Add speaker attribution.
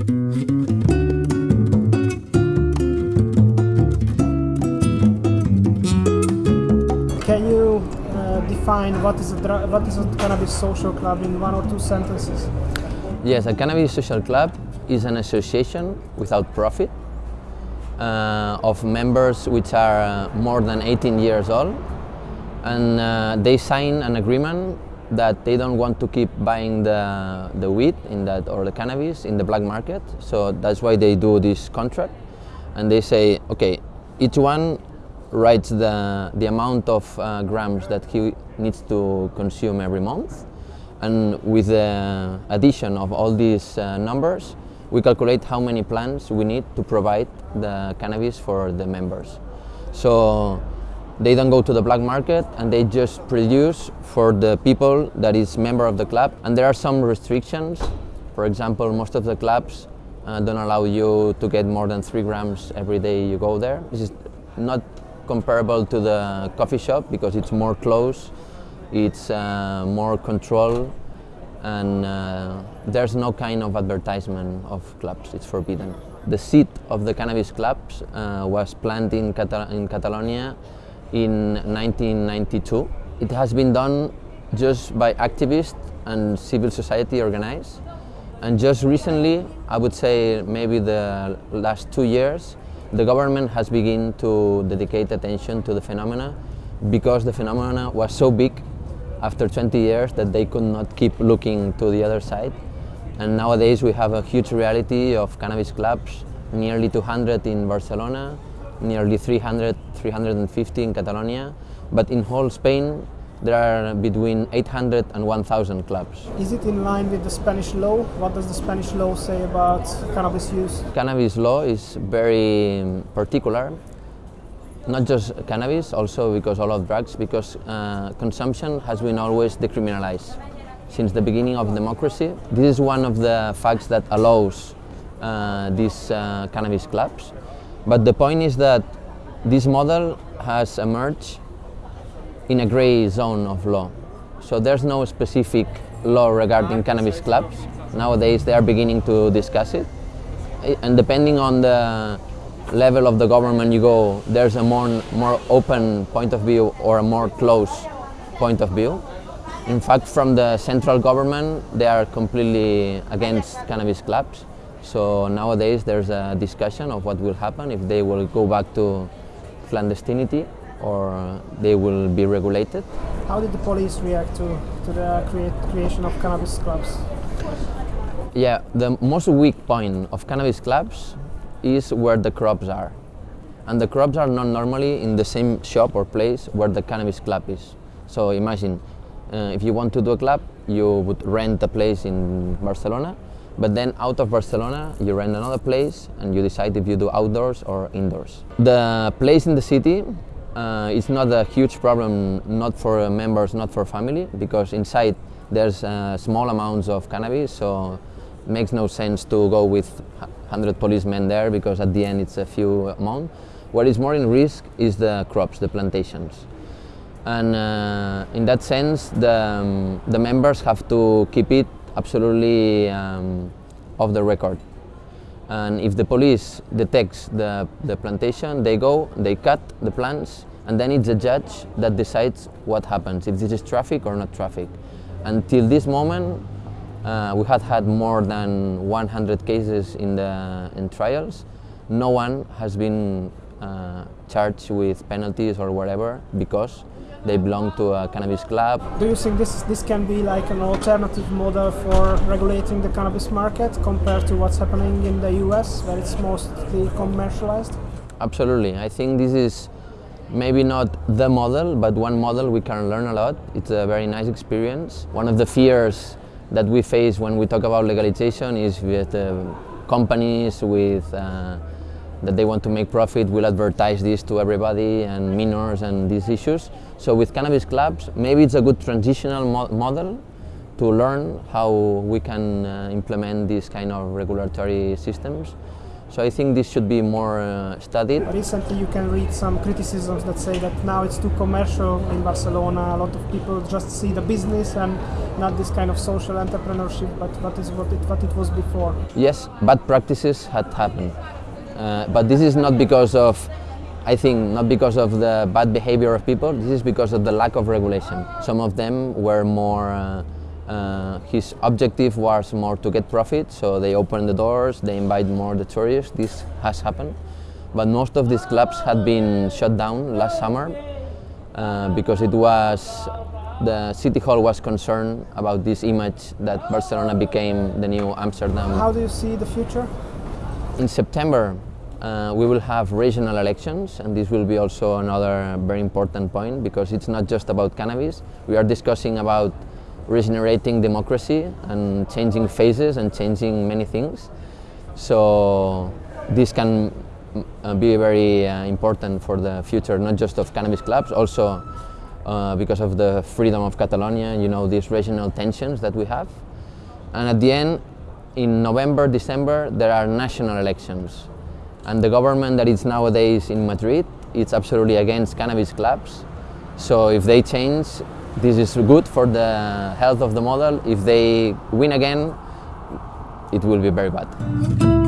Speaker 1: Can you uh, define what is, a what is a cannabis social club in one or two sentences?
Speaker 2: Yes, a cannabis social club is an association without profit uh, of members which are uh, more than 18 years old and uh, they sign an agreement that they don't want to keep buying the, the weed in that or the cannabis in the black market. So that's why they do this contract. And they say okay each one writes the, the amount of uh, grams that he needs to consume every month. And with the addition of all these uh, numbers, we calculate how many plants we need to provide the cannabis for the members. So they don't go to the black market and they just produce for the people that is member of the club. And there are some restrictions. For example, most of the clubs uh, don't allow you to get more than three grams every day you go there. This is not comparable to the coffee shop because it's more close it's uh, more control and uh, there's no kind of advertisement of clubs, it's forbidden. The seat of the cannabis clubs uh, was planned in, Cata in Catalonia in 1992. It has been done just by activists and civil society organized. And just recently, I would say maybe the last two years, the government has begun to dedicate attention to the phenomena because the phenomena was so big after 20 years that they could not keep looking to the other side. And nowadays we have a huge reality of cannabis clubs, nearly 200 in Barcelona, nearly 300, 350 in Catalonia, but in whole Spain there are between 800 and 1,000 clubs.
Speaker 1: Is it in line with the Spanish law? What does the Spanish law say about cannabis use?
Speaker 2: Cannabis law is very particular not just cannabis, also because all of drugs, because uh, consumption has been always decriminalized since the beginning of democracy. This is one of the facts that allows uh, these uh, cannabis clubs. But the point is that this model has emerged in a gray zone of law. So there's no specific law regarding cannabis clubs. Nowadays they are beginning to discuss it. And depending on the level of the government you go, there's a more, more open point of view or a more close point of view. In fact, from the central government, they are completely against cannabis clubs. So nowadays there's a discussion of what will happen if they will go back to clandestinity or they will be regulated.
Speaker 1: How did the police react to, to the create, creation of cannabis clubs?
Speaker 2: Yeah, the most weak point of cannabis clubs is where the crops are. And the crops are not normally in the same shop or place where the cannabis club is. So imagine, uh, if you want to do a club, you would rent a place in Barcelona, but then out of Barcelona, you rent another place and you decide if you do outdoors or indoors. The place in the city uh, is not a huge problem, not for members, not for family, because inside there's uh, small amounts of cannabis, so it makes no sense to go with 100 policemen there because at the end it's a few amount. What is more in risk is the crops, the plantations. And uh, in that sense, the, um, the members have to keep it absolutely um, off the record. And if the police detects the, the plantation, they go, they cut the plants, and then it's the judge that decides what happens, if this is traffic or not traffic. Until this moment, uh, we had had more than 100 cases in the in trials. No one has been uh, charged with penalties or whatever because they belong to a cannabis club.
Speaker 1: Do you think this this can be like an alternative model for regulating the cannabis market compared to what's happening in the US where it's mostly commercialized?
Speaker 2: Absolutely. I think this is maybe not the model, but one model we can learn a lot. It's a very nice experience. One of the fears that we face when we talk about legalization is with uh, companies with uh, that they want to make profit will advertise this to everybody and minors and these issues. So with cannabis clubs, maybe it's a good transitional mo model to learn how we can uh, implement these kind of regulatory systems. So I think this should be more uh, studied.
Speaker 1: Recently, you can read some criticisms that say that now it's too commercial in Barcelona. A lot of people just see the business and not this kind of social entrepreneurship, but what is what it, what it was before.
Speaker 2: Yes, bad practices had happened, uh, but this is not because of, I think, not because of the bad behavior of people. This is because of the lack of regulation. Some of them were more. Uh, uh, his objective was more to get profit, so they open the doors, they invite more the tourists. This has happened, but most of these clubs had been shut down last summer uh, because it was the city hall was concerned about this image that Barcelona became the new Amsterdam.
Speaker 1: How do you see the future?
Speaker 2: In September, uh, we will have regional elections, and this will be also another very important point because it's not just about cannabis. We are discussing about regenerating democracy and changing faces and changing many things. So this can uh, be very uh, important for the future, not just of cannabis clubs, also uh, because of the freedom of Catalonia, you know, these regional tensions that we have. And at the end, in November, December, there are national elections. And the government that is nowadays in Madrid, it's absolutely against cannabis clubs. So if they change, this is good for the health of the model. If they win again, it will be very bad.